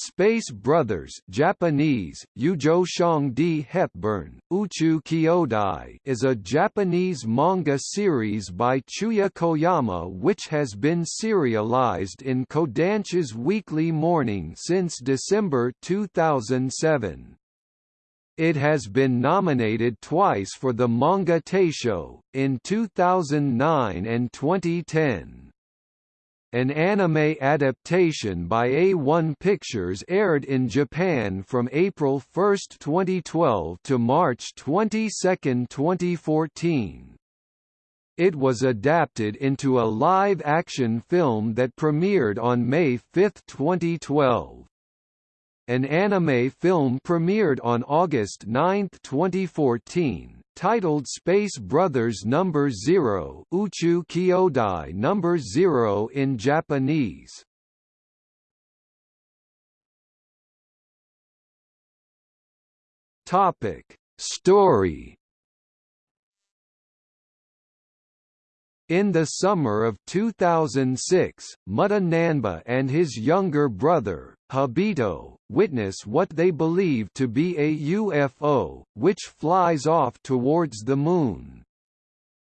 Space Brothers Japanese, Ujo D. Hepburn, Uchu Kyodai is a Japanese manga series by Chuya Koyama which has been serialized in Kodansha's Weekly Morning since December 2007. It has been nominated twice for the Manga Taisho, in 2009 and 2010. An anime adaptation by A1 Pictures aired in Japan from April 1, 2012 to March 22, 2014. It was adapted into a live-action film that premiered on May 5, 2012. An anime film premiered on August 9, 2014, titled Space Brothers Number 0 Uchu Kyodai Number 0 in Japanese. Topic: Story In the summer of 2006, Mutta Nanba and his younger brother, Hibito, witness what they believe to be a UFO, which flies off towards the Moon.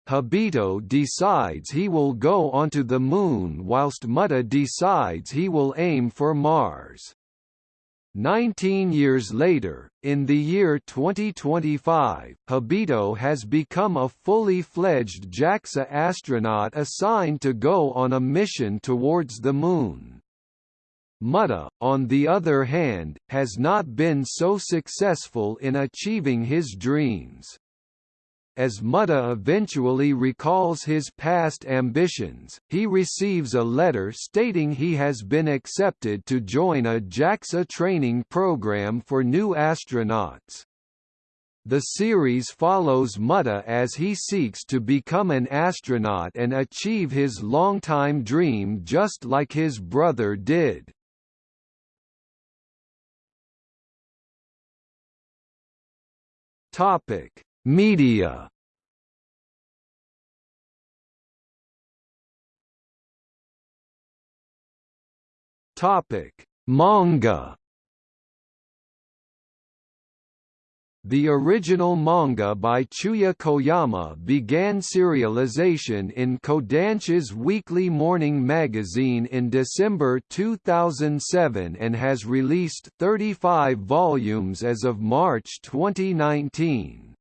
Hibito decides he will go onto the Moon whilst Mutta decides he will aim for Mars. Nineteen years later, in the year 2025, Hibito has become a fully fledged JAXA astronaut assigned to go on a mission towards the Moon. Mutta, on the other hand, has not been so successful in achieving his dreams. As Mutta eventually recalls his past ambitions, he receives a letter stating he has been accepted to join a JAXA training program for new astronauts. The series follows Mutta as he seeks to become an astronaut and achieve his longtime dream just like his brother did. Topic: Media. Topic: Manga. The original manga by Chuya Koyama began serialization in Kodansha's weekly morning magazine in December 2007 and has released 35 volumes as of March 2019.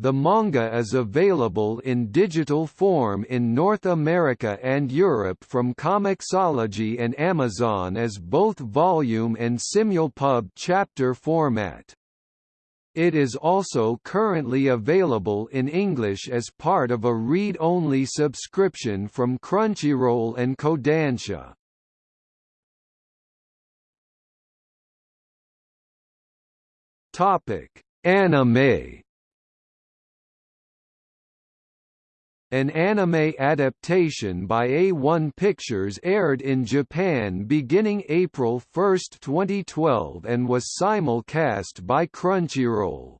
The manga is available in digital form in North America and Europe from Comixology and Amazon as both volume and Simulpub chapter format. It is also currently available in English as part of a read-only subscription from Crunchyroll and Kodansha. Topic: Anime An anime adaptation by A1 Pictures aired in Japan beginning April 1, 2012 and was simulcast by Crunchyroll.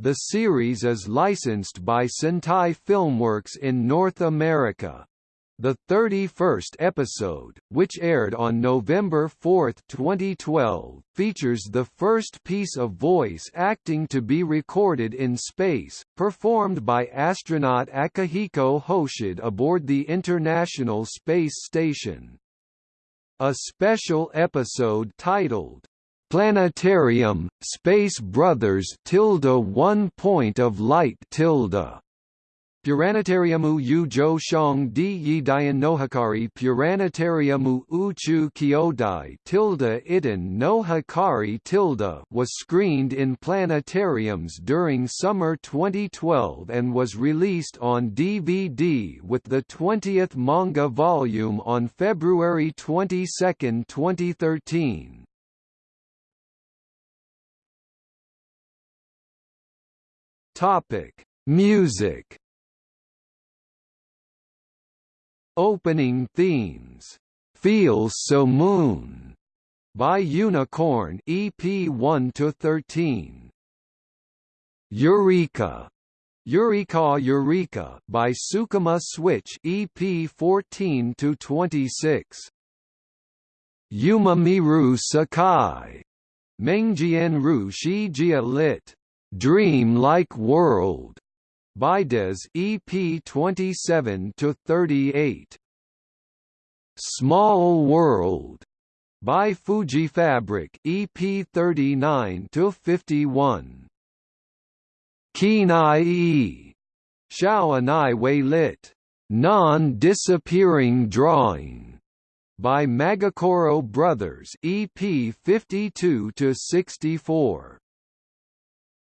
The series is licensed by Sentai Filmworks in North America. The 31st episode, which aired on November 4, 2012, features the first piece of voice acting to be recorded in space, performed by astronaut Akihiko Hoshide aboard the International Space Station. A special episode titled, Planetarium, Space Brothers tilde one point of light tilde Puranatariumu Ujo Shong Di Yi Dian Nohikari Puranatariumu Uchu Kyodai tilde Iten no Hikari tilde was screened in planetariums during summer 2012 and was released on DVD with the 20th manga volume on February 22, 2013. Topic: Music Opening themes, "Feels So Moon" by Unicorn EP 1 to 13. Eureka Eureka Eureka by Sukima Switch EP 14 to 26. Yumamiru Sakai, Mengjian Ru Shijia lit. Dream-like World, by Des EP 27 to 38. Small World, by Fujifabric EP 39 to 51. Kinai E. Xiao Anai Wei lit. Non-disappearing drawing by Magokoro Brothers EP 52 to 64.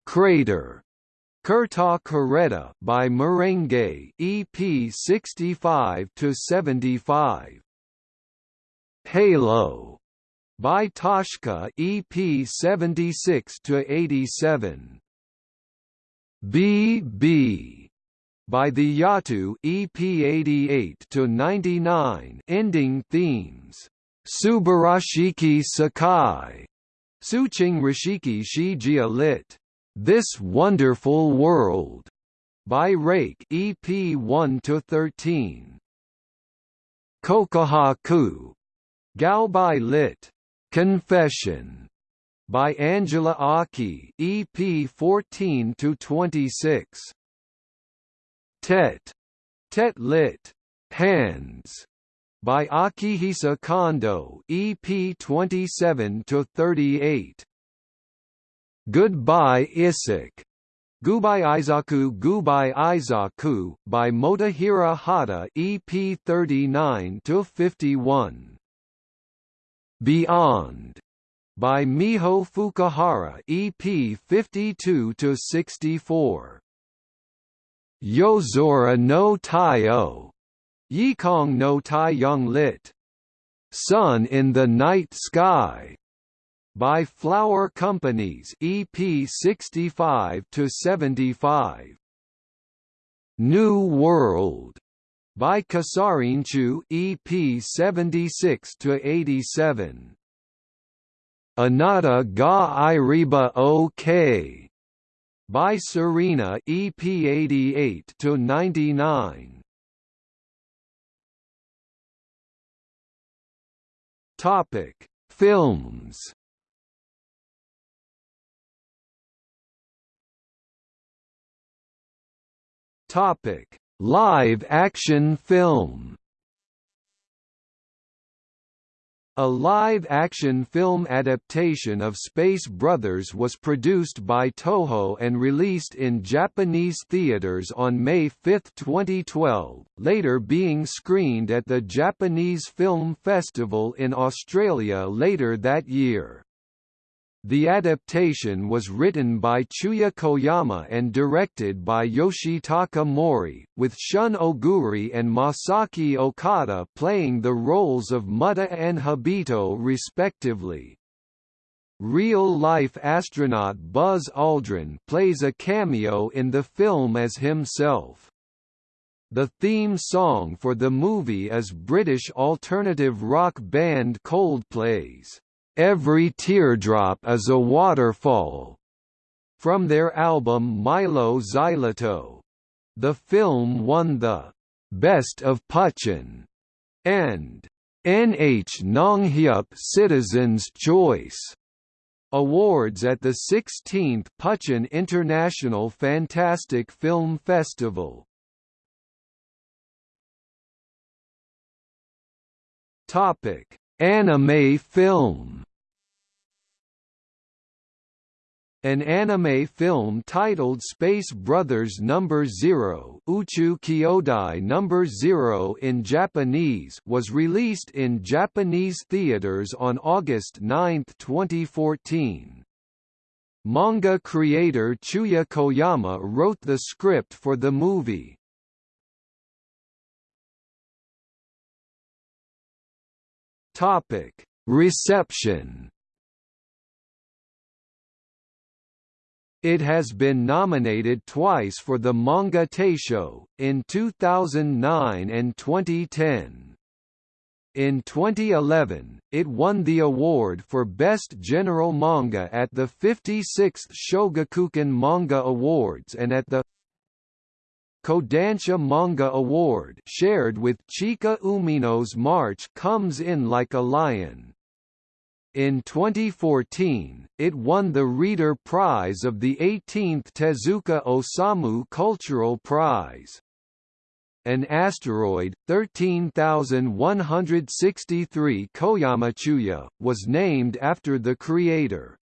Crater Kurta Kareta by Merengue EP 65 to 75 Halo by Toshka EP 76 to 87 BB by the Yatu EP 88 to 99 ending themes. Subarashiki Sakai. Suching Rashiki Shijia lit this Wonderful World by Rake EP 1 to 13. Kokuhaku Galbai lit. Confession by Angela Aki EP 14 to 26. Tet Tet lit. Hands by Akihisa Kondo EP 27 to 38. Goodbye Isik. Gubai Izaku Gubai Izaku by Motohiro Hata EP 39 to 51. Beyond by Miho Fukuhara EP 52 to 64. Yozora no Taiyo. Yikong no Taiyong lit. Sun in the Night Sky by Flower Companyz EP 65 to 75 New World by Kasarinchu EP 76 to 87 Anata ga Iriba OK by Serena EP 88 to 99 Topic. Films Topic: Live action film. A live-action film adaptation of Space Brothers was produced by Toho and released in Japanese theaters on May 5, 2012, later being screened at the Japanese Film Festival in Australia later that year. The adaptation was written by Chuya Koyama and directed by Yoshitaka Mori, with Shun Oguri and Masaki Okada playing the roles of Mutta and Hibito respectively. Real-life astronaut Buzz Aldrin plays a cameo in the film as himself. The theme song for the movie is British alternative rock band Coldplay's Every Teardrop is a Waterfall, from their album Mylo Xyloto. The film won the Best of Puchon and NH Nonghyup Citizen's Choice awards at the 16th Puchon International Fantastic Film Festival. Topic: Anime film An anime film titled Space Brothers No. 0 Uchu Kyodai No. 0 in Japanese was released in Japanese theaters on August 9, 2014. Manga creator Chuya Koyama wrote the script for the movie. Topic: Reception. It has been nominated twice for the Manga Taisho, in 2009 and 2010. In 2011, it won the award for Best General Manga at the 56th Shogakukan Manga Awards and at the Kodansha Manga Award shared with Chika Umino's March Comes In Like a Lion. In 2014, it won the Reader Prize of the 18th Tezuka Osamu Cultural Prize. An asteroid, 13163 Koyamachuya, was named after the creator.